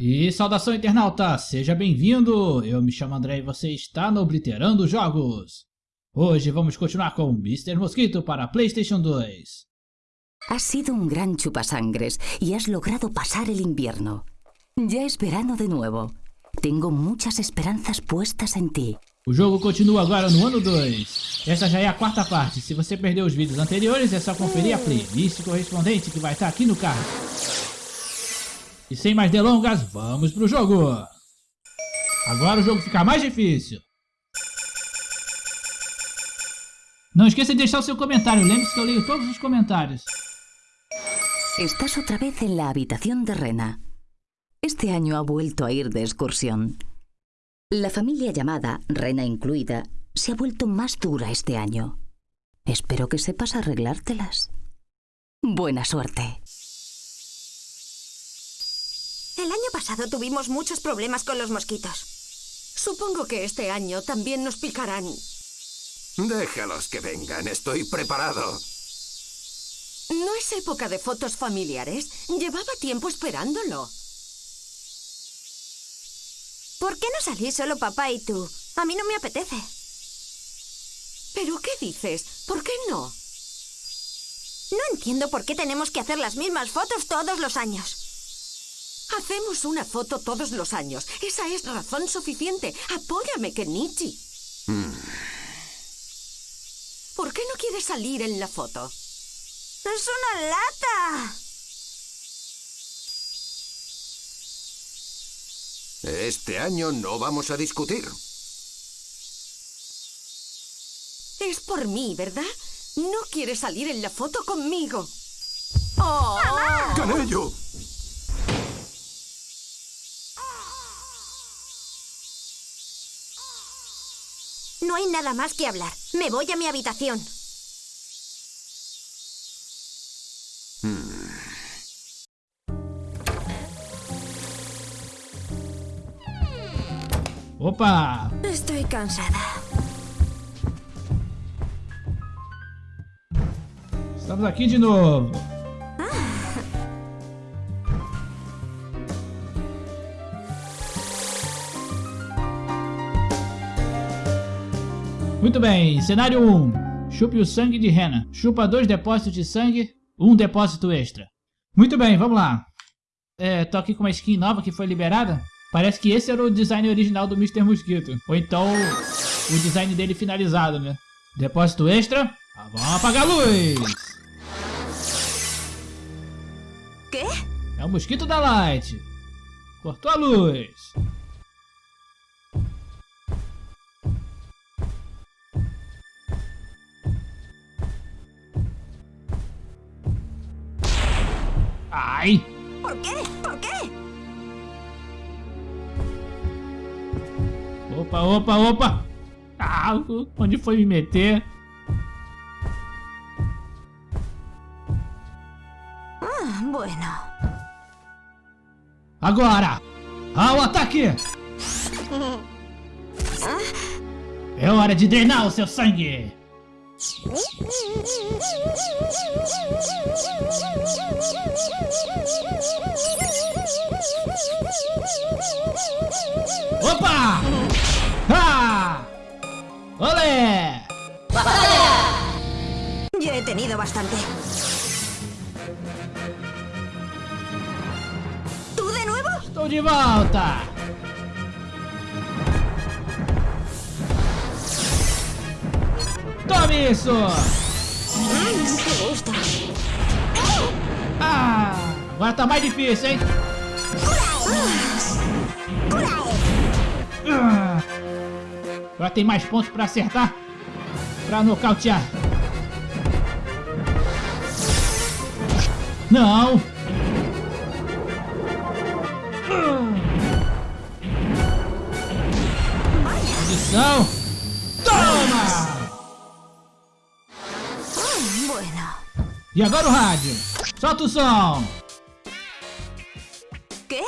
E saudação internauta, seja bem-vindo! Eu me chamo André e você está no Obliterando Jogos. Hoje vamos continuar com Mr. Mosquito para Playstation 2. Has sido un gran chupasangres y has logrado pasar el invierno. Ya es verano de nuevo. Tengo muchas esperanzas puestas en ti. O jogo continua agora no ano 2. Essa já é a quarta parte. Se você perdeu os vídeos anteriores, é só conferir a playlist correspondente que vai estar aqui no card. E sem mais delongas, vamos pro jogo! Agora o jogo fica mais difícil. Não esqueça de deixar o seu comentário, lembre-se que eu leio todos os comentários. Estás otra vez en la habitación de Rena. Este año ha vuelto a ir de excursión. La familia llamada, Rena incluida, se ha vuelto más dura este año. Espero que sepas arreglártelas. Buena suerte. El año pasado tuvimos muchos problemas con los mosquitos. Supongo que este año también nos picarán. Déjalos que vengan, estoy preparado. No es época de fotos familiares. Llevaba tiempo esperándolo. ¿Por qué no salís solo papá y tú? A mí no me apetece. ¿Pero qué dices? ¿Por qué no? No entiendo por qué tenemos que hacer las mismas fotos todos los años. Hacemos una foto todos los años. Esa es razón suficiente. Apóyame, Kenichi. ¿Por qué no quieres salir en la foto? ¡Es una lata! Este año no vamos a discutir. Es por mí, ¿verdad? No quieres salir en la foto conmigo. ¡Oh! ¡Canello! No hay nada más que hablar. Me voy a mi habitación. Opa! Estoy cansada. Estamos aqui de novo. Muito bem, cenário 1. Chupe o sangue de Rena. Chupa dois depósitos de sangue, um depósito extra. Muito bem, vamos lá. É, tô aqui com uma skin nova que foi liberada. Parece que esse era o design original do Mr. Mosquito. Ou então o design dele finalizado, né? Depósito extra. Ah, vamos apagar a luz. É o mosquito da Light. Cortou a luz. Ai! ¿Por qué? ¿Por qué? Opa, opa, opa! Ah, onde foi me meter? Ah, bueno. Agora! Ao ataque! É hora de drenar o seu sangue! Opa! ¡Ah! ¡Ole! Ya he tenido bastante. ¿Tú de nuevo? Estou de volta! Tome isso! Ah! Agora tá mais difícil, hein? Ah! Agora tem mais pontos pra acertar. Pra nocautear. Não! E agora o rádio. Solta o som. ¿Qué?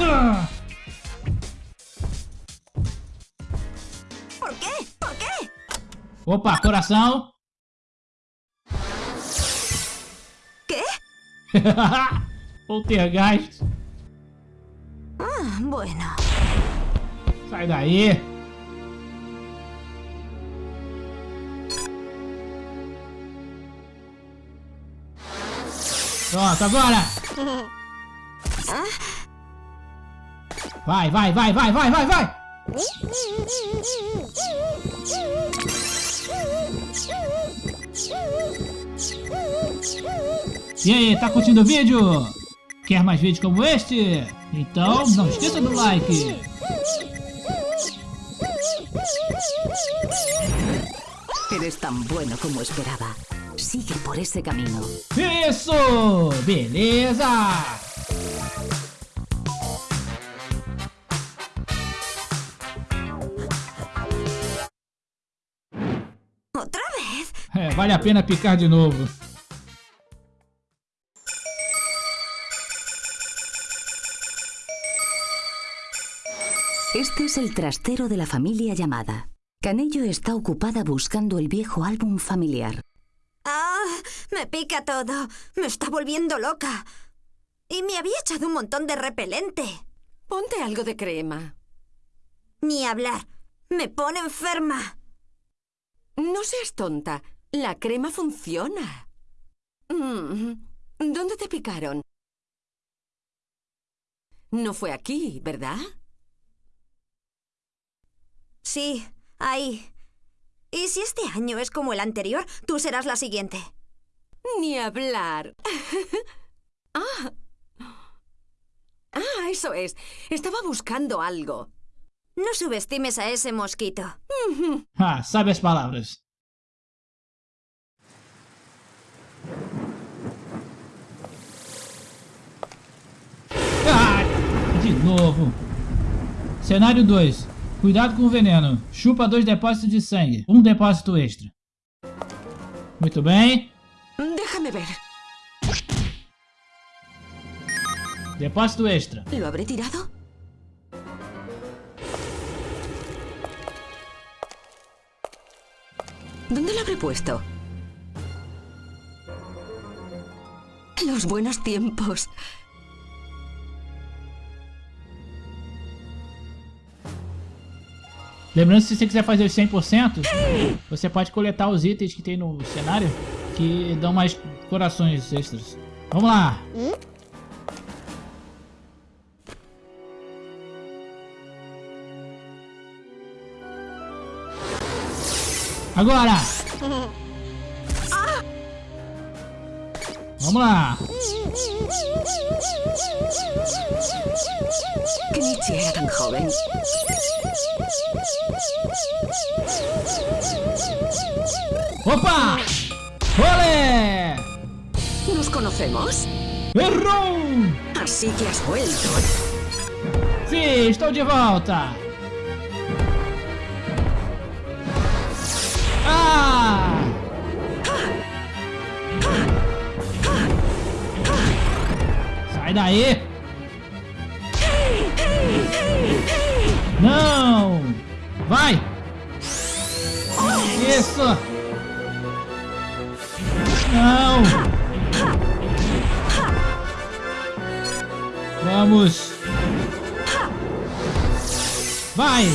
Ah! ¿Por qué? ¿Por qué? Opa, coração. ¿Qué? Poltergeist. Ah, bueno. Sai daí. Pronto, agora. Vai, vai, vai, vai, vai, vai, vai. E aí, tá curtindo o vídeo? Quer mais vídeos como este? Então não esqueça do like. Eres tan bueno como esperaba. Sigue por ese camino. Isso! Beleza! ¿Otra vez? É, vale a pena picar de novo. Este es el trastero de la familia llamada. Canello está ocupada buscando el viejo álbum familiar. Me pica todo. Me está volviendo loca. Y me había echado un montón de repelente. Ponte algo de crema. Ni hablar. Me pone enferma. No seas tonta. La crema funciona. Mm, ¿Dónde te picaron? No fue aquí, ¿verdad? Sí, ahí. Y si este año es como el anterior, tú serás la siguiente. Ni hablar. ah. Ah, eso es. Estaba buscando algo. No subestimes a ese mosquito. Ah, sabe as palavras. Ah, de novo. Cenário 2. Cuidado com o veneno. Chupa dois depósitos de sangue. Um depósito extra. Muito bem. Déjame ver. Depósito extra. ¿Lo habré tirado? ¿Dónde lo habré puesto? Los buenos tiempos. Lembrando se você quiser fazer os 100%, você pode coletar os itens que tem no cenário que dão mais corações extras. Vamos lá. Agora! Vamos lá! Opa! ¡Olé! ¿Nos conocemos? Errou! Así que has vuelto. Sim, estou de volta! Ah! Sai daí! Não! Vai! Isso! Não! Vamos! Vai!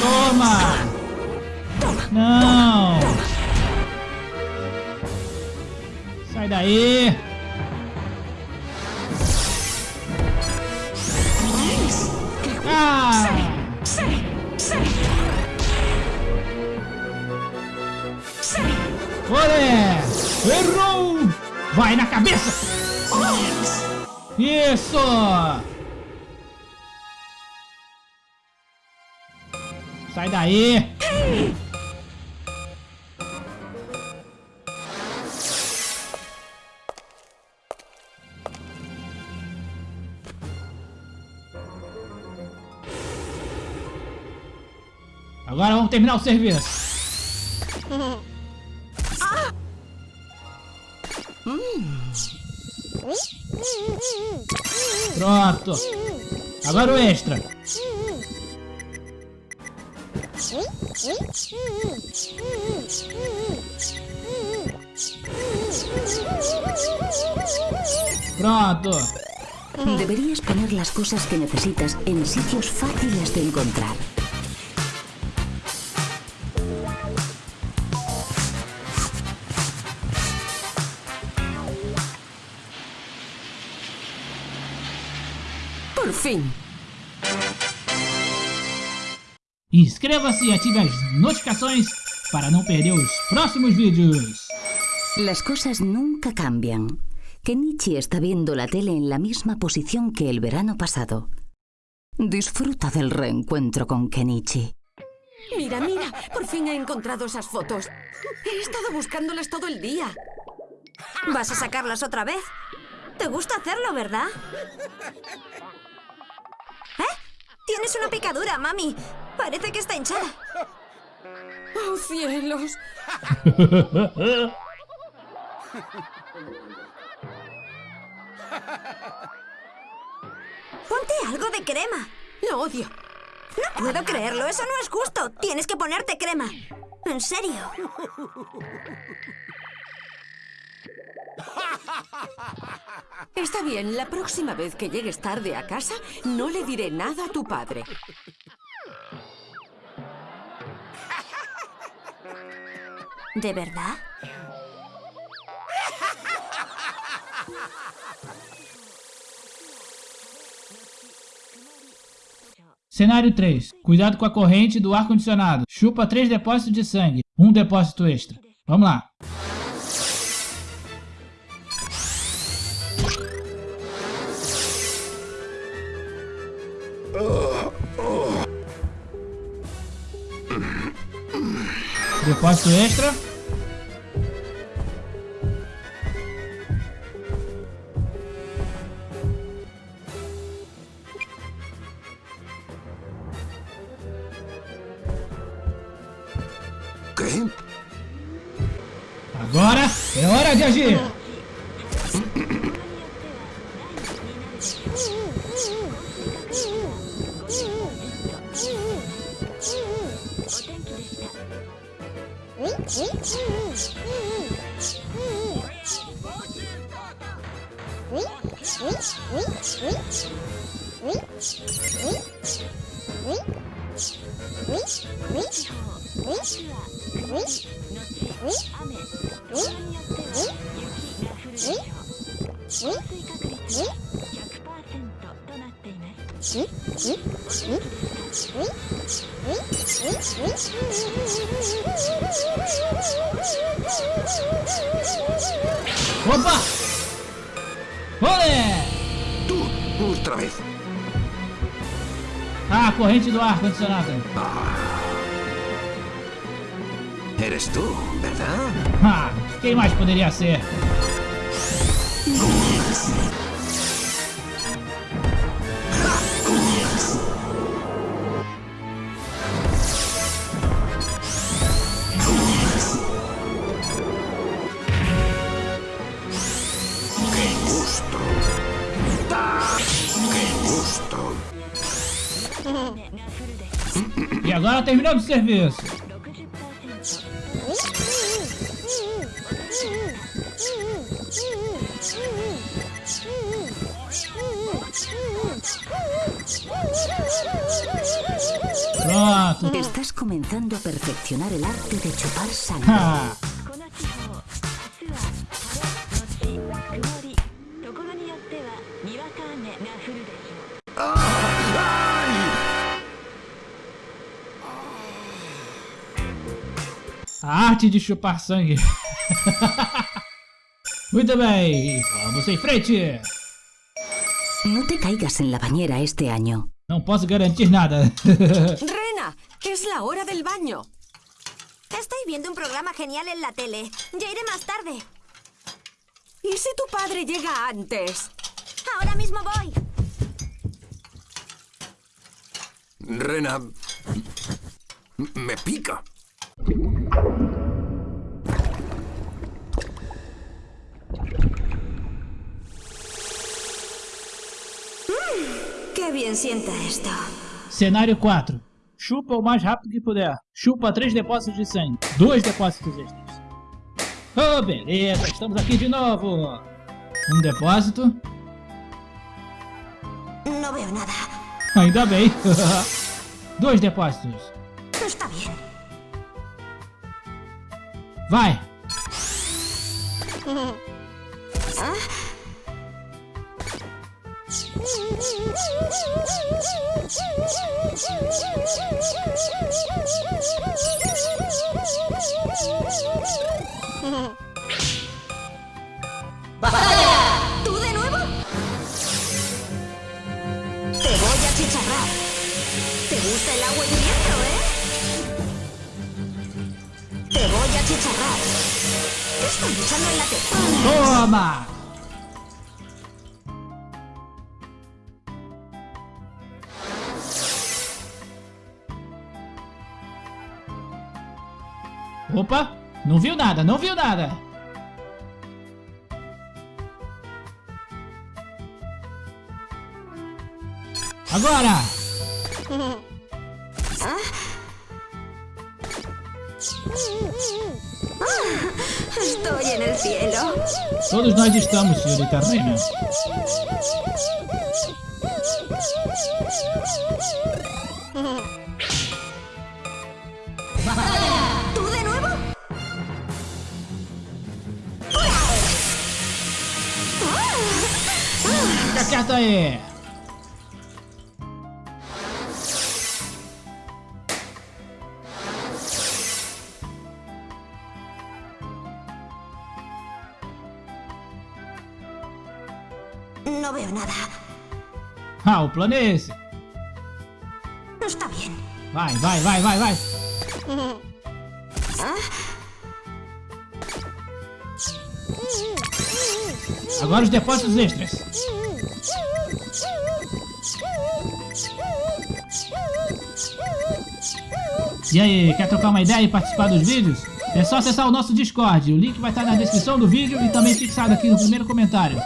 Toma! Não! Sai daí! Isso! Sai daí! Agora vamos terminar o serviço. Pronto. Agora o extra. Pronto. Deberías poner las cosas que necesitas en sitios fáciles de encontrar. Por fin. Inscreva-se e ative as notificações para não perder os próximos vídeos. Las cosas nunca cambian. Kenichi está viendo la tele en la misma posición que el verano pasado. Disfruta del reencuentro con Kenichi. Mira, mira, por fin he encontrado esas fotos. He estado buscándolas todo el día. ¿Vas a sacarlas otra vez? ¿Te gusta hacerlo, verdad? Tienes una picadura, mami. Parece que está hinchada. ¡Oh, cielos! Ponte algo de crema. Lo odio. No puedo creerlo, eso no es justo. Tienes que ponerte crema. En serio. Está bien, la próxima vez que llegues tarde a casa, no le diré nada a tu padre. ¿De verdad? Cenário 3. Cuidado com a corrente do ar-condicionado. Chupa 3 depósitos de sangue. Um depósito extra. Vamos lá. Depósito extra. Agora é hora de agir. Opa! Olé! Tú, otra vez. Ah, corrente do ar-condicionado. Eres tú, ¿verdad? Ah, quem mais poderia ser? ¡Qué gusto! E agora terminamos o serviço. Pronto. Estás comenzando a perfeccionar el arte de chupar sangre. A arte de chupar sangue. Muito bem, vamos em frente. No te caigas en la bañera este año. Não posso garantir nada. Rena, es la hora del baño. Estoy viendo un programa genial en la tele. Ya iré más tarde. ¿Y si tu padre llega antes? Ahora mismo voy. Rena... Me pica. Qué bien sienta esto. Cenário 4. chupa o mais rápido que puder. Chupa três depósitos de sangue. Dois depósitos extras. Oh, beleza, estamos aqui de novo. Um depósito. No veo nada. Ainda bem. Dois depósitos. Está bien. Vai. ¿Tú de nuevo? Te voy a chicharrar. ¿Te gusta el agua hirviendo, Toma. Opa, não viu nada, não viu nada. Agora! Estoy en el cielo. Todos nós estamos, senhorita Reina. ¿Tú de nuevo? Aí! Ah, o plano é esse. Está bien. Vai, vai, vai, vai, vai. Agora os depósitos extras. E aí, quer trocar uma ideia e participar dos vídeos? É só acessar o nosso Discord. O link vai estar na descrição do vídeo e também fixado aqui no primeiro comentário.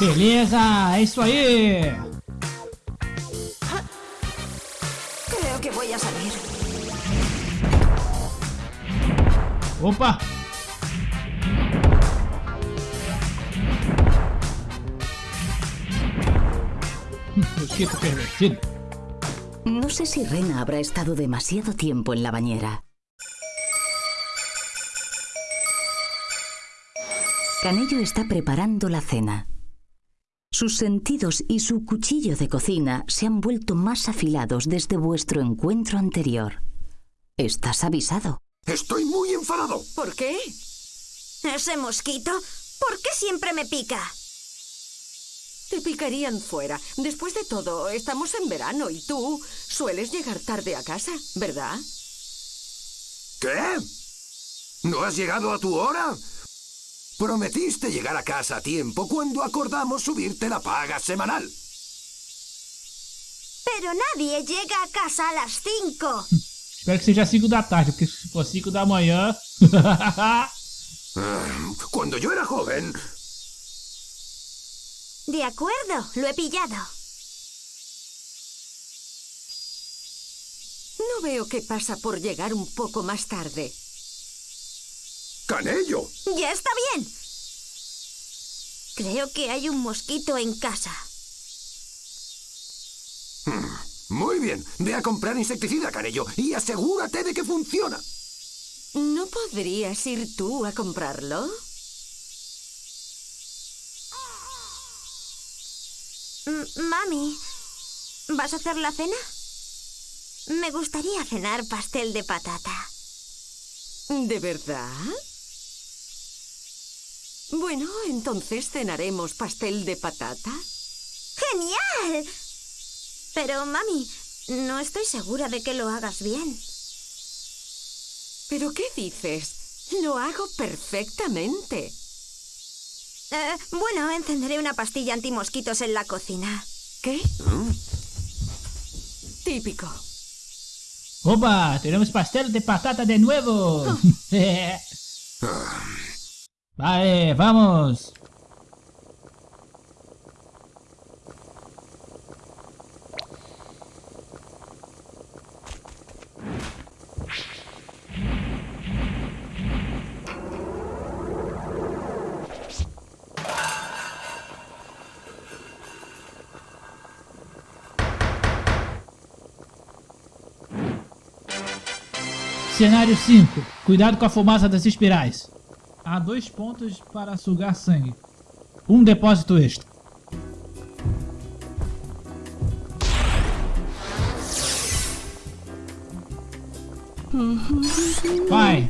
Beleza, é isso aí! Creo que voy a salir. Opa! Mosquito pervertido. No sé si Rena habrá estado demasiado tiempo en la bañera. Canello está preparando la cena. Sus sentidos y su cuchillo de cocina se han vuelto más afilados desde vuestro encuentro anterior. Estás avisado. Estoy muy enfadado. ¿Por qué? Ese mosquito, ¿por qué siempre me pica? Te picarían fuera. Después de todo, estamos en verano y tú sueles llegar tarde a casa, ¿verdad? ¿Qué? ¿No has llegado a tu hora? Prometiste llegar a casa a tiempo cuando acordamos subirte la paga semanal. Pero nadie llega a casa a las 5. Espero que seja 5 da tarde, porque se for 5 da manhã. Ah, Cuando yo era joven, De acuerdo, lo he pillado. No veo qué pasa por llegar un poco más tarde. Canello. Ya está bien. Creo que hay un mosquito en casa. Muy bien, ve a comprar insecticida, Canello, y asegúrate de que funciona. ¿No podrías ir tú a comprarlo? M- Mami, ¿vas a hacer la cena? Me gustaría cenar pastel de patata. ¿De verdad? Bueno, entonces cenaremos pastel de patata. ¡Genial! Pero, mami, no estoy segura de que lo hagas bien. ¿Pero qué dices? Lo hago perfectamente. Eh, bueno, encenderé una pastilla antimosquitos en la cocina. ¿Qué? Típico. Opa, tenemos pastel de patata de nuevo. Vai, vamos! Cenário 5. Cuidado com a fumaça das espirais. Há dois pontos para sugar sangue. Um depósito extra. Vai.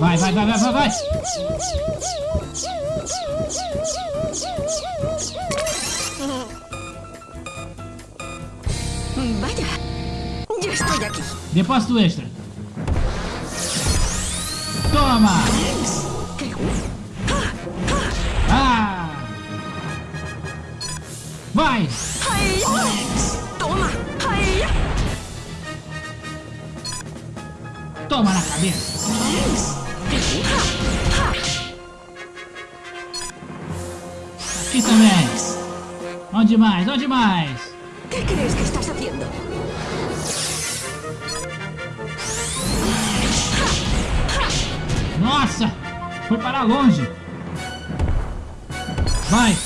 Vai, vai, vai, vai, vai, vai. Depósito extra. Toma! Ah! Vai! Toma na cabeça! Aqui também! Onde mais? Onde mais? ¿Qué crees que estás haciendo? Nossa! Foi para longe! Vai!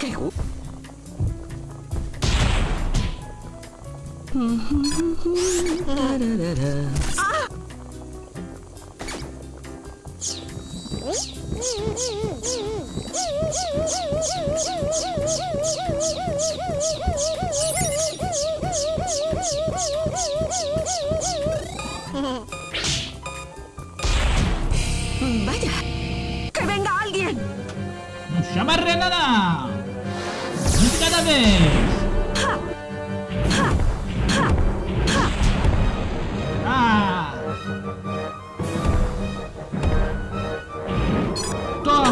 ¡Qué ¡Vaya! ¡Que venga alguien! ¡No se amarre nada! ¡Cada vez!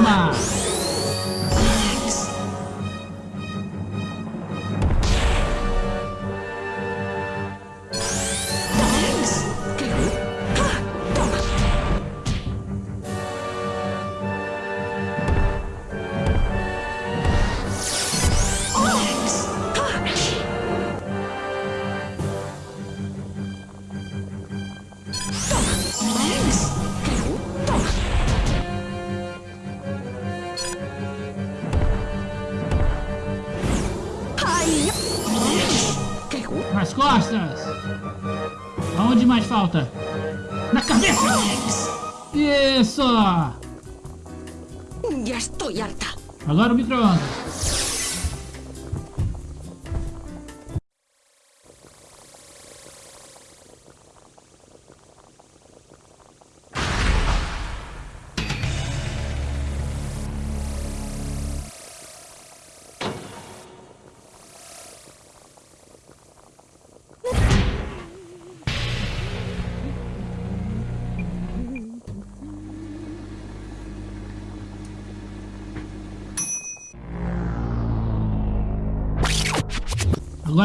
Rama. Agora o micro-ondas.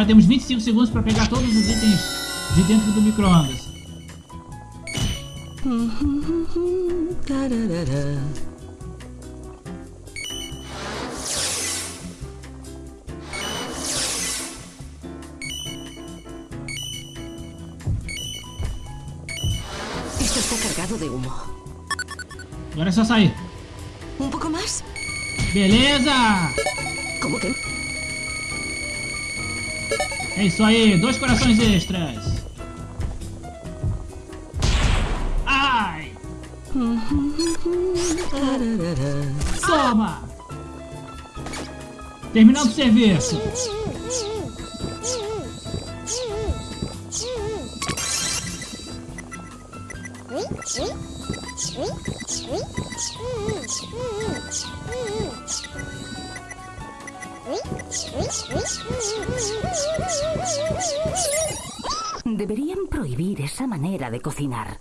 Agora temos 25 segundos para pegar todos os itens de dentro do micro-ondas. Esto está cargado de humo. Agora é só sair. ¿Un poco más? Beleza! ¿Cómo que? É isso aí, dois corações extras. Ai! Toma! Terminando o serviço. Deberían prohibir esa manera de cocinar.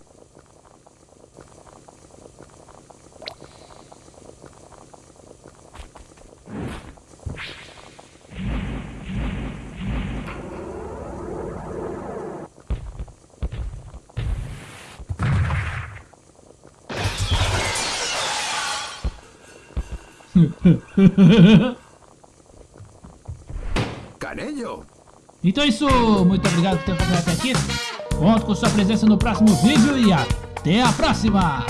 Então é isso, muito obrigado por ter acompanhado até aqui. Conto com sua presença no próximo vídeo e até a próxima!